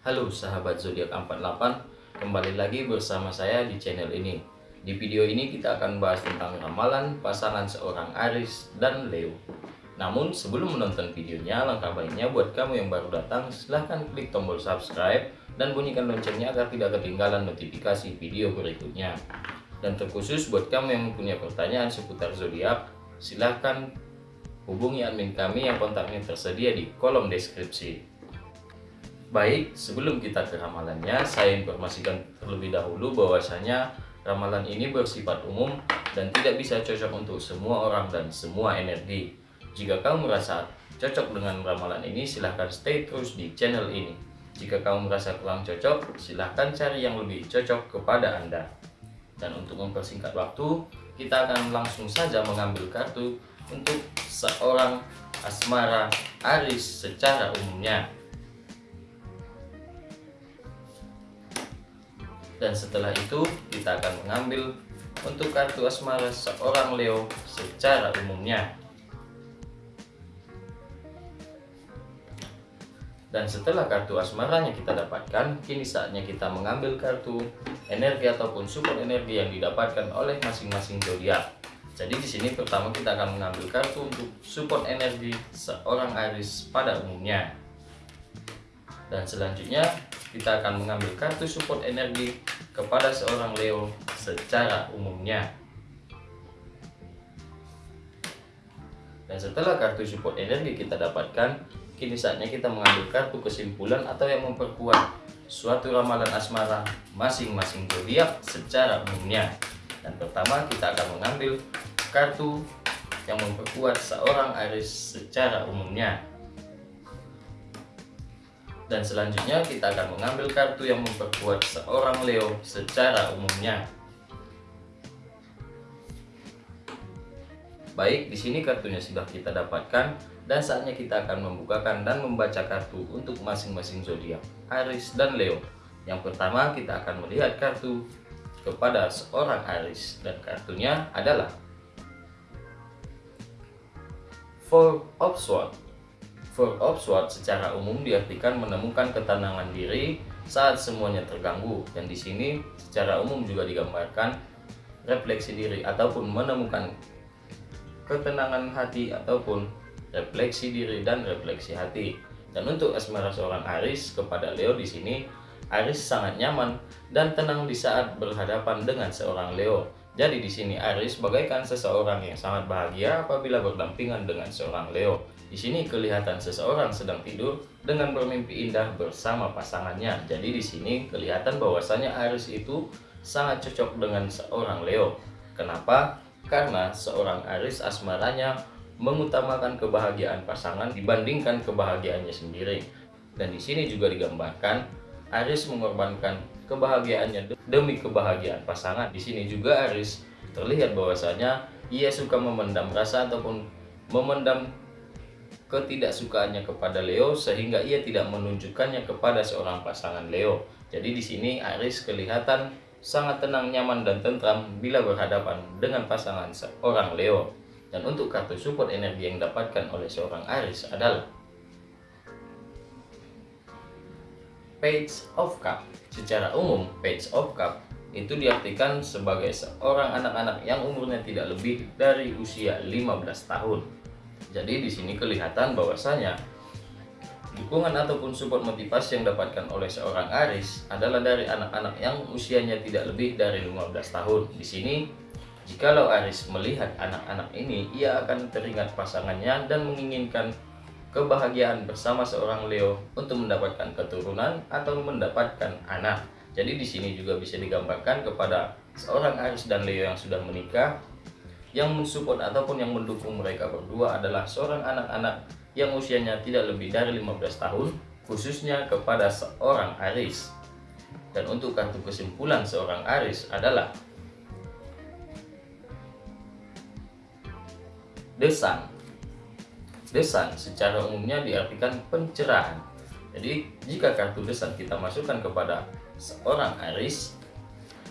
Halo sahabat zodiak 48, kembali lagi bersama saya di channel ini. Di video ini kita akan bahas tentang ramalan pasangan seorang Aris dan Leo. Namun sebelum menonton videonya, langkah baiknya buat kamu yang baru datang, silahkan klik tombol subscribe dan bunyikan loncengnya agar tidak ketinggalan notifikasi video berikutnya. Dan terkhusus buat kamu yang mempunyai pertanyaan seputar zodiak, silahkan hubungi admin kami yang kontaknya tersedia di kolom deskripsi. Baik, sebelum kita ke ramalannya, saya informasikan terlebih dahulu bahwasanya ramalan ini bersifat umum dan tidak bisa cocok untuk semua orang dan semua energi. Jika kamu merasa cocok dengan ramalan ini, silahkan stay terus di channel ini. Jika kamu merasa kurang cocok, silahkan cari yang lebih cocok kepada Anda. Dan untuk mempersingkat waktu, kita akan langsung saja mengambil kartu untuk seorang asmara Aris secara umumnya. Dan setelah itu, kita akan mengambil untuk kartu asmara seorang Leo secara umumnya. Dan setelah kartu asmaranya kita dapatkan, kini saatnya kita mengambil kartu energi ataupun support energi yang didapatkan oleh masing-masing zodiak. Jadi di sini pertama kita akan mengambil kartu untuk support energi seorang Aris pada umumnya. Dan selanjutnya kita akan mengambil kartu support energi kepada seorang Leo secara umumnya. Dan setelah kartu support energi kita dapatkan, kini saatnya kita mengambil kartu kesimpulan atau yang memperkuat suatu ramalan asmara masing-masing zodiak secara umumnya. Dan pertama kita akan mengambil kartu yang memperkuat seorang Aris secara umumnya. Dan selanjutnya kita akan mengambil kartu yang memperkuat seorang Leo secara umumnya. Baik, di sini kartunya sudah kita dapatkan dan saatnya kita akan membukakan dan membaca kartu untuk masing-masing zodiak, Aris dan Leo. Yang pertama kita akan melihat kartu kepada seorang Aris dan kartunya adalah Four of Swords. Of Swords secara umum diartikan menemukan ketenangan diri saat semuanya terganggu dan di sini secara umum juga digambarkan refleksi diri ataupun menemukan ketenangan hati ataupun refleksi diri dan refleksi hati. Dan untuk asmara seorang Aris kepada Leo di sini, Aris sangat nyaman dan tenang di saat berhadapan dengan seorang Leo. Jadi di sini Aris bagaikan seseorang yang sangat bahagia apabila berdampingan dengan seorang Leo. Di sini kelihatan seseorang sedang tidur dengan bermimpi indah bersama pasangannya. Jadi di sini kelihatan bahwasanya Aris itu sangat cocok dengan seorang Leo. Kenapa? Karena seorang Aris asmaranya mengutamakan kebahagiaan pasangan dibandingkan kebahagiaannya sendiri. Dan di sini juga digambarkan Aris mengorbankan kebahagiaannya demi kebahagiaan pasangan. Di sini juga Aris terlihat bahwasanya ia suka memendam rasa ataupun memendam ketidaksukaannya kepada Leo sehingga ia tidak menunjukkannya kepada seorang pasangan Leo. Jadi di sini Aris kelihatan sangat tenang, nyaman dan tentram bila berhadapan dengan pasangan seorang Leo. Dan untuk kartu support energi yang didapatkan oleh seorang Aris adalah Page of Cup. Secara umum, Page of Cup itu diartikan sebagai seorang anak-anak yang umurnya tidak lebih dari usia 15 tahun. Jadi di sini kelihatan bahwasanya dukungan ataupun support motivasi yang didapatkan oleh seorang Aris adalah dari anak-anak yang usianya tidak lebih dari 15 tahun. Di sini Jikalau Aris melihat anak-anak ini, ia akan teringat pasangannya dan menginginkan kebahagiaan bersama seorang Leo untuk mendapatkan keturunan atau mendapatkan anak. Jadi di sini juga bisa digambarkan kepada seorang Aris dan Leo yang sudah menikah yang mensupport ataupun yang mendukung mereka berdua adalah seorang anak-anak yang usianya tidak lebih dari 15 tahun khususnya kepada seorang Aris. Dan untuk kartu kesimpulan seorang Aris adalah Desan Desan secara umumnya diartikan pencerahan. Jadi jika kartu desan kita masukkan kepada seorang Aris,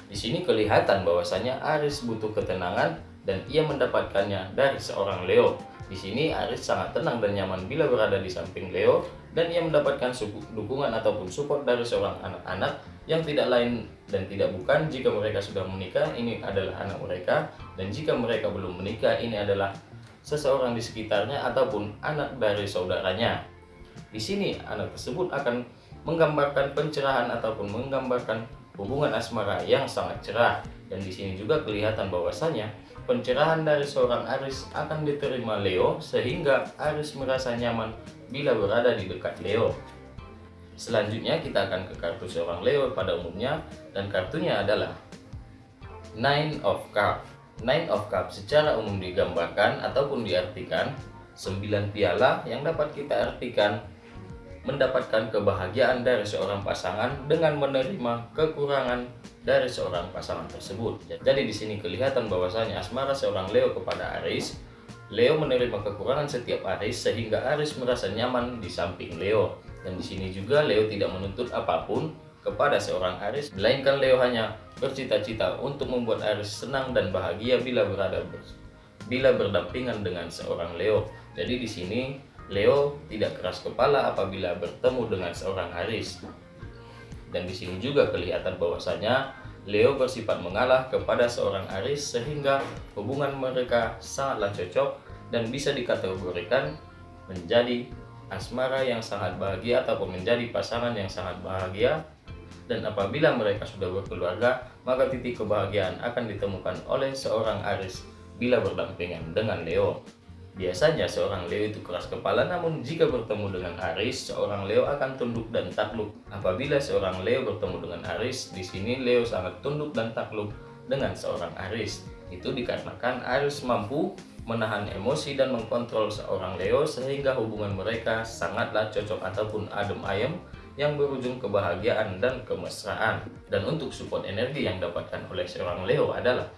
di sini kelihatan bahwasanya Aris butuh ketenangan dan ia mendapatkannya dari seorang Leo. Di sini Aris sangat tenang dan nyaman bila berada di samping Leo dan ia mendapatkan dukungan ataupun support dari seorang anak-anak yang tidak lain dan tidak bukan jika mereka sudah menikah ini adalah anak mereka dan jika mereka belum menikah ini adalah seseorang di sekitarnya ataupun anak dari saudaranya. Di sini anak tersebut akan menggambarkan pencerahan ataupun menggambarkan hubungan asmara yang sangat cerah dan di sini juga kelihatan bahwasanya pencerahan dari seorang Aris akan diterima Leo sehingga Aris merasa nyaman bila berada di dekat Leo. Selanjutnya kita akan ke kartu seorang Leo pada umumnya dan kartunya adalah Nine of Cups. Nine of Cups secara umum digambarkan ataupun diartikan 9 piala yang dapat kita artikan mendapatkan kebahagiaan dari seorang pasangan dengan menerima kekurangan dari seorang pasangan tersebut. Jadi di sini kelihatan bahwasanya asmara seorang Leo kepada Aris, Leo menerima kekurangan setiap Aris sehingga Aris merasa nyaman di samping Leo. Dan di sini juga Leo tidak menuntut apa pun kepada seorang Aris, melainkan Leo hanya bercita-cita untuk membuat Aris senang dan bahagia bila berada bila berdampingan dengan seorang Leo. Jadi di sini Leo tidak keras kepala apabila bertemu dengan seorang Aris. Dan di sini juga kelihatan bahwasanya Leo bersifat mengalah kepada seorang Aris sehingga hubungan mereka sangatlah cocok dan bisa dikategorikan menjadi asmara yang sangat bahagia ataupun menjadi pasangan yang sangat bahagia dan apabila mereka sudah berkeluarga maka titik kebahagiaan akan ditemukan oleh seorang Aris bila berdampingan dengan Leo. Biasanya seorang Leo itu keras kepala namun jika bertemu dengan Aris, seorang Leo akan tunduk dan takluk. Apabila seorang Leo bertemu dengan Aris, di sini Leo sangat tunduk dan takluk dengan seorang Aris. Itu dikarenakan Aris mampu menahan emosi dan mengkontrol seorang Leo sehingga hubungan mereka sangatlah cocok ataupun adem ayem yang berujung kebahagiaan dan kemesraan. Dan untuk support energi yang dapatkan oleh seorang Leo adalah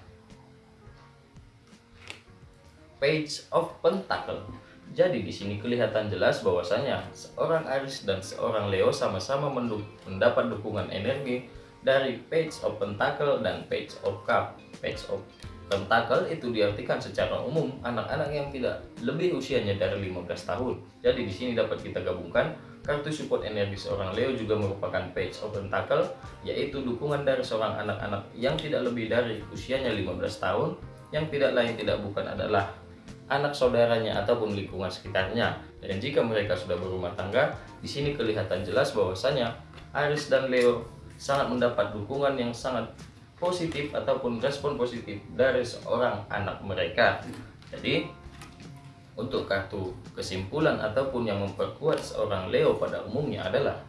Page of Pentacle. Jadi di sini kelihatan jelas bahwasanya seorang Aries dan seorang Leo sama-sama mendapat dukungan energi dari Page of Pentacle dan Page of Cup. Page of Pentacle itu diartikan secara umum anak-anak yang tidak lebih usianya dari 15 tahun. Jadi di sini dapat kita gabungkan kartu support energi seorang Leo juga merupakan Page of Pentacle yaitu dukungan dari seorang anak-anak yang tidak lebih dari usianya 15 tahun yang tidak lain tidak bukan adalah anak saudaranya ataupun lingkungan sekitarnya. Dan jika mereka sudah berumah tangga, di sini kelihatan jelas bahwasanya Aris dan Leo sangat mendapat dukungan yang sangat positif ataupun respon positif dari seorang anak mereka. Jadi untuk kartu kesimpulan ataupun yang memperkuat seorang Leo pada umumnya adalah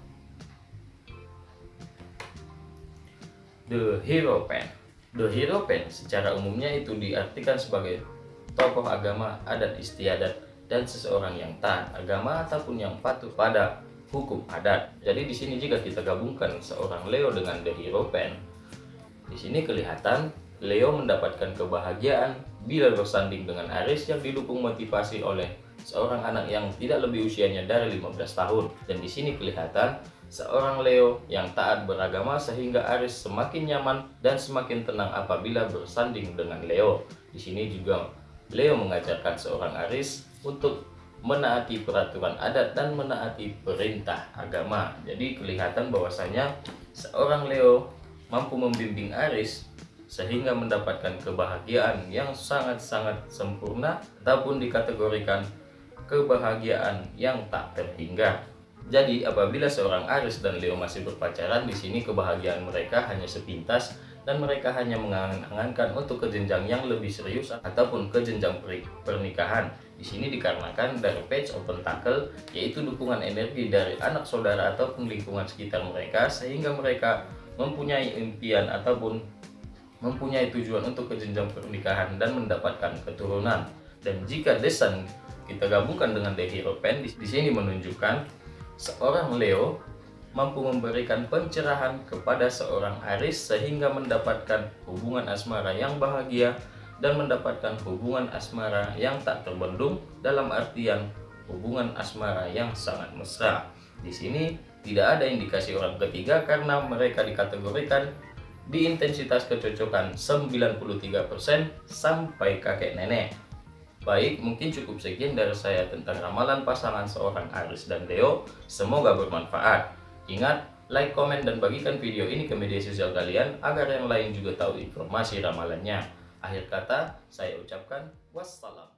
The Hero Pen. The Hero Pen secara umumnya itu diartikan sebagai tokoh agama, adat istiadat, dan seseorang yang taat agama ataupun yang patuh pada hukum adat. Jadi di sini jika kita gabungkan seorang Leo dengan The Hero Pen, di sini kelihatan Leo mendapatkan kebahagiaan bila bersanding dengan Aris yang didukung motivasi oleh seorang anak yang tidak lebih usianya dari 15 tahun. Dan di sini kelihatan seorang Leo yang taat beragama sehingga Aris semakin nyaman dan semakin tenang apabila bersanding dengan Leo. Di sini juga Leo mengajarkan seorang Aris untuk menaati peraturan adat dan menaati perintah agama. Jadi kelihatan bahwasanya seorang Leo mampu membimbing Aris sehingga mendapatkan kebahagiaan yang sangat-sangat sempurna ataupun dikategorikan kebahagiaan yang tak terhingga. Jadi apabila seorang Aris dan Leo masih berpacaran di sini kebahagiaan mereka hanya sepintas dan mereka hanya mengangan-angankan untuk ke jenjang yang lebih serius ataupun ke jenjang pernikahan. Di sini dikarenakan dari page of pentacle yaitu dukungan energi dari anak saudara ataupun lingkungan sekitar mereka sehingga mereka mempunyai impian ataupun mempunyai tujuan untuk ke jenjang pernikahan dan mendapatkan keturunan. Dan jika desain kita gabungkan dengan The Hero Pen, di sini menunjukkan seorang Leo mampu memberikan pencerahan kepada seorang Aris sehingga mendapatkan hubungan asmara yang bahagia dan mendapatkan hubungan asmara yang tak terbendung dalam artian hubungan asmara yang sangat mesra. Di sini tidak ada indikasi orang ketiga karena mereka dikategorikan di intensitas kecocokan 93% sampai kakek nenek. Baik, mungkin cukup sekian dari saya tentang ramalan pasangan seorang Aris dan Leo. Semoga bermanfaat. Ingat, like, komen, dan bagikan video ini ke media sosial kalian agar yang lain juga tahu informasi ramalannya. Akhir kata, saya ucapkan wassalam.